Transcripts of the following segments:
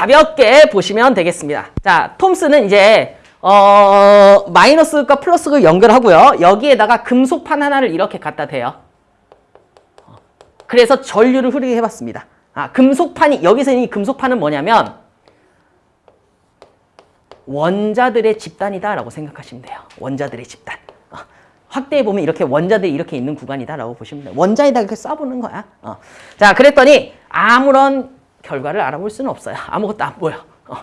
가볍게 보시면 되겠습니다. 자, 톰스는 이제 어, 마이너스과 플러스를 연결하고요. 여기에다가 금속판 하나를 이렇게 갖다 대요. 그래서 전류를 흐르게 해봤습니다. 아, 금속판이 여기서 이 금속판은 뭐냐면 원자들의 집단이다라고 생각하시면 돼요. 원자들의 집단. 어, 확대해 보면 이렇게 원자들이 이렇게 있는 구간이다라고 보시면 돼요. 원자에다 이렇게 써보는 거야. 어. 자, 그랬더니 아무런 결과를 알아볼 수는 없어요. 아무것도 안 보여. 어.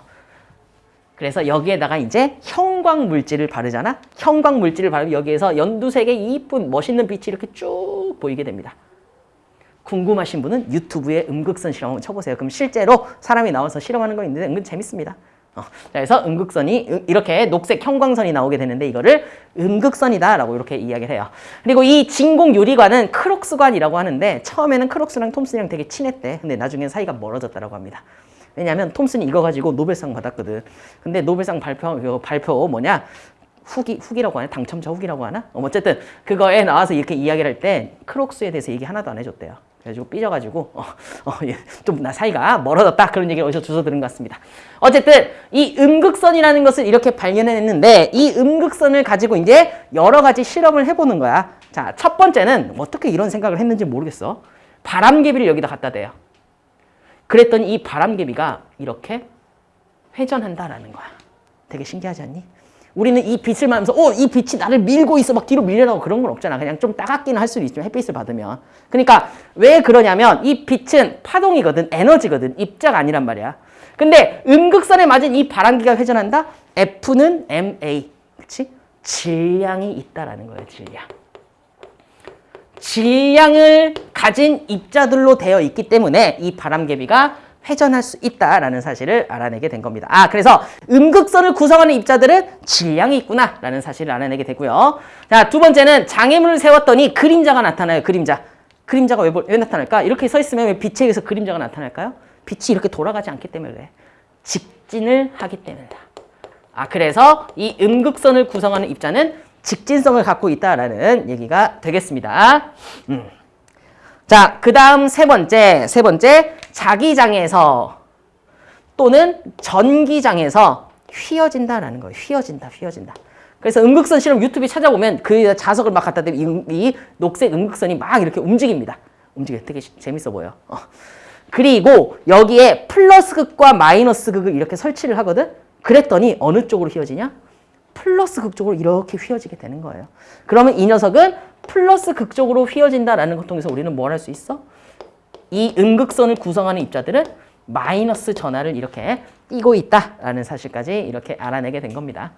그래서 여기에다가 이제 형광 물질을 바르잖아. 형광 물질을 바르면 여기에서 연두색의 이쁜 멋있는 빛이 이렇게 쭉 보이게 됩니다. 궁금하신 분은 유튜브에 음극선 실험 한번 쳐보세요. 그럼 실제로 사람이 나와서 실험하는 거 있는데 은근 재밌습니다. 어, 그래서 음극선이 이렇게 녹색 형광선이 나오게 되는데 이거를 음극선이다라고 이렇게 이야기를 해요. 그리고 이 진공 유리관은 크록스관이라고 하는데 처음에는 크록스랑 톰슨이랑 되게 친했대. 근데 나중엔 사이가 멀어졌다라고 합니다. 왜냐하면 톰슨이 이거 가지고 노벨상 받았거든. 근데 노벨상 발표 발표 뭐냐? 후기 후기라고 하나? 당첨자 후기라고 하나? 어, 어쨌든 그거에 나와서 이렇게 이야기를 할 때 크록스에 대해서 얘기 하나도 안 해줬대요. 그래가지고 삐져가지고 어, 어, 예, 좀나 사이가 멀어졌다 그런 얘기를 어디서 주워 들은 것 같습니다. 어쨌든 이 음극선이라는 것을 이렇게 발견해냈는데 이 음극선을 가지고 이제 여러 가지 실험을 해보는 거야. 자, 첫 번째는 어떻게 이런 생각을 했는지 모르겠어. 바람개비를 여기다 갖다 대요. 그랬더니 이 바람개비가 이렇게 회전한다라는 거야. 되게 신기하지 않니? 우리는 이 빛을 맞으면서 어, 이 빛이 나를 밀고 있어 막 뒤로 밀려나고 그런 건 없잖아. 그냥 좀 따갑기는 할 수도 있지만 햇빛을 받으면. 그러니까 왜 그러냐면 이 빛은 파동이거든. 에너지거든. 입자가 아니란 말이야. 근데 음극선에 맞은 이 바람기가 회전한다? F는 MA. 그렇지? 질량이 있다라는 거예요. 질량. 질량을 가진 입자들로 되어 있기 때문에 이 바람개비가 회전할 수 있다라는 사실을 알아내게 된 겁니다. 아, 그래서 음극선을 구성하는 입자들은 질량이 있구나라는 사실을 알아내게 되고요. 자, 두 번째는 장애물을 세웠더니 그림자가 나타나요. 그림자. 그림자가 왜, 왜 나타날까? 이렇게 서 있으면 왜 빛에 의해서 그림자가 나타날까요? 빛이 이렇게 돌아가지 않기 때문에 그래. 직진을 하기 때문이다. 아, 그래서 이 음극선을 구성하는 입자는 직진성을 갖고 있다라는 얘기가 되겠습니다. 음. 자, 그 다음 세 번째, 세 번째, 자기장에서 또는 전기장에서 휘어진다라는 거예요. 휘어진다, 휘어진다. 그래서 음극선 실험 유튜브에 찾아보면 그 자석을 막 갖다 대면 이, 이 녹색 음극선이 막 이렇게 움직입니다. 움직여 되게 재밌어 보여. 어. 그리고 여기에 플러스 극과 마이너스 극을 이렇게 설치를 하거든? 그랬더니 어느 쪽으로 휘어지냐? 플러스 극쪽으로 이렇게 휘어지게 되는 거예요. 그러면 이 녀석은 플러스 극쪽으로 휘어진다라는 것 통해서 우리는 뭘 할 수 있어? 이 음극선을 구성하는 입자들은 마이너스 전하를 이렇게 띄고 있다라는 사실까지 이렇게 알아내게 된 겁니다.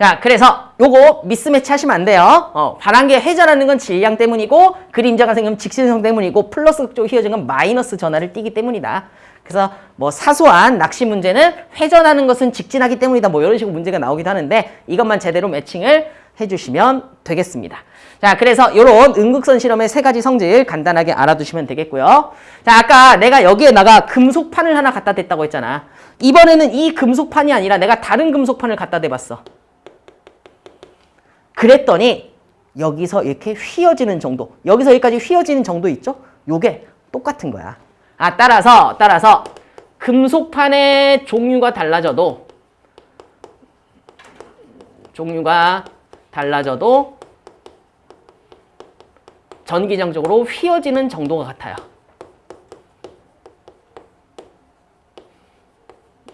자, 그래서 요거 미스매치 하시면 안 돼요. 어, 바람계 회전하는 건 질량 때문이고 그림자가 생기면 직신성 때문이고 플러스 극쪽 휘어진 건 마이너스 전하를 띄기 때문이다. 그래서 뭐 사소한 낚시 문제는 회전하는 것은 직진하기 때문이다. 뭐 이런 식으로 문제가 나오기도 하는데 이것만 제대로 매칭을 해주시면 되겠습니다. 자, 그래서 이런 음극선 실험의 세 가지 성질 간단하게 알아두시면 되겠고요. 자, 아까 내가 여기에다가 금속판을 하나 갖다 댔다고 했잖아. 이번에는 이 금속판이 아니라 내가 다른 금속판을 갖다 대봤어. 그랬더니 여기서 이렇게 휘어지는 정도, 여기서 여기까지 휘어지는 정도 있죠? 요게 똑같은 거야. 아, 따라서, 따라서 금속판의 종류가 달라져도 종류가 달라져도 전기장적으로 휘어지는 정도가 같아요.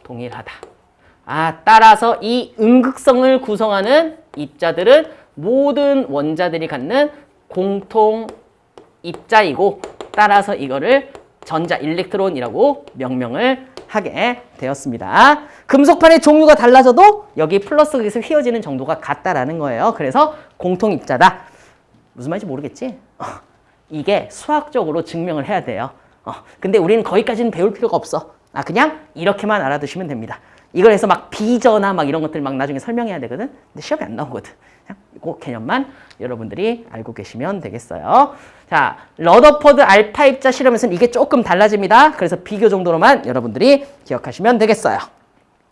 동일하다. 아, 따라서 이 음극성을 구성하는 입자들은 모든 원자들이 갖는 공통 입자이고 따라서 이거를 전자 일렉트론이라고 명명을 하게 되었습니다. 금속판의 종류가 달라져도 여기 플러스에서 휘어지는 정도가 같다라는 거예요. 그래서 공통 입자다. 무슨 말인지 모르겠지? 어, 이게 수학적으로 증명을 해야 돼요. 어, 근데 우리는 거기까지는 배울 필요가 없어. 아, 그냥 이렇게만 알아두시면 됩니다. 이걸 해서 막 비저나 막 이런 것들 막 나중에 설명해야 되거든. 근데 시험에 안 나오거든. 그 개념만 여러분들이 알고 계시면 되겠어요. 자, 러더퍼드 알파 입자 실험에서는 이게 조금 달라집니다. 그래서 비교 정도로만 여러분들이 기억하시면 되겠어요.